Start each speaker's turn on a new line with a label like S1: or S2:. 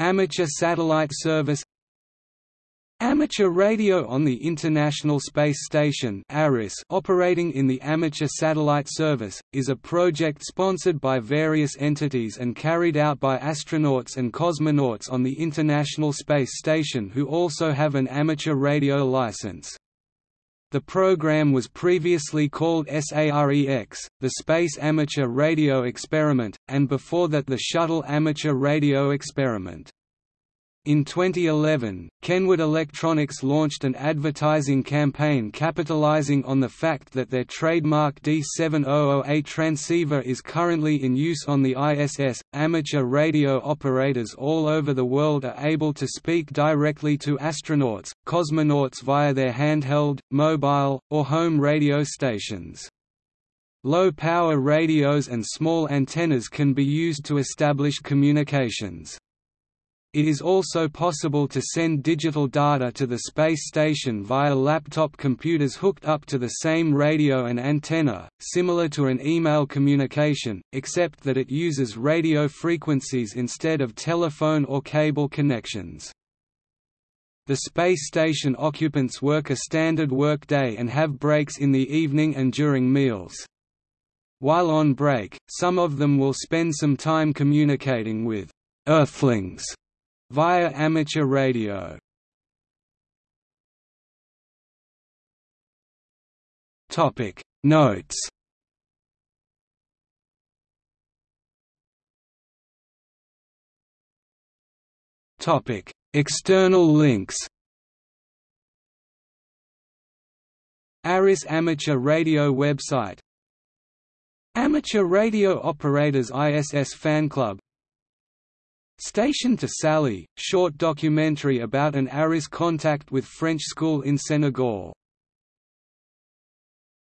S1: Amateur Satellite Service Amateur radio on the International Space Station operating in the Amateur Satellite Service, is a project sponsored by various entities and carried out by astronauts and cosmonauts on the International Space Station who also have an amateur radio license. The program was previously called SAREX, the Space Amateur Radio Experiment, and before that the Shuttle Amateur Radio Experiment. In 2011, Kenwood Electronics launched an advertising campaign capitalizing on the fact that their trademark D7008 transceiver is currently in use on the ISS. Amateur radio operators all over the world are able to speak directly to astronauts, cosmonauts via their handheld, mobile, or home radio stations. Low-power radios and small antennas can be used to establish communications. It is also possible to send digital data to the space station via laptop computers hooked up to the same radio and antenna, similar to an email communication, except that it uses radio frequencies instead of telephone or cable connections. The space station occupants work a standard work day and have breaks in the evening and during meals. While on break, some of them will spend some time communicating with Earthlings via amateur radio. Topic. Notes. Topic. External links. ARISS Amateur Radio website. Amateur Radio Operators ISS Fan Club Station to Sally, short documentary about an ARISS contact with French school in Senegal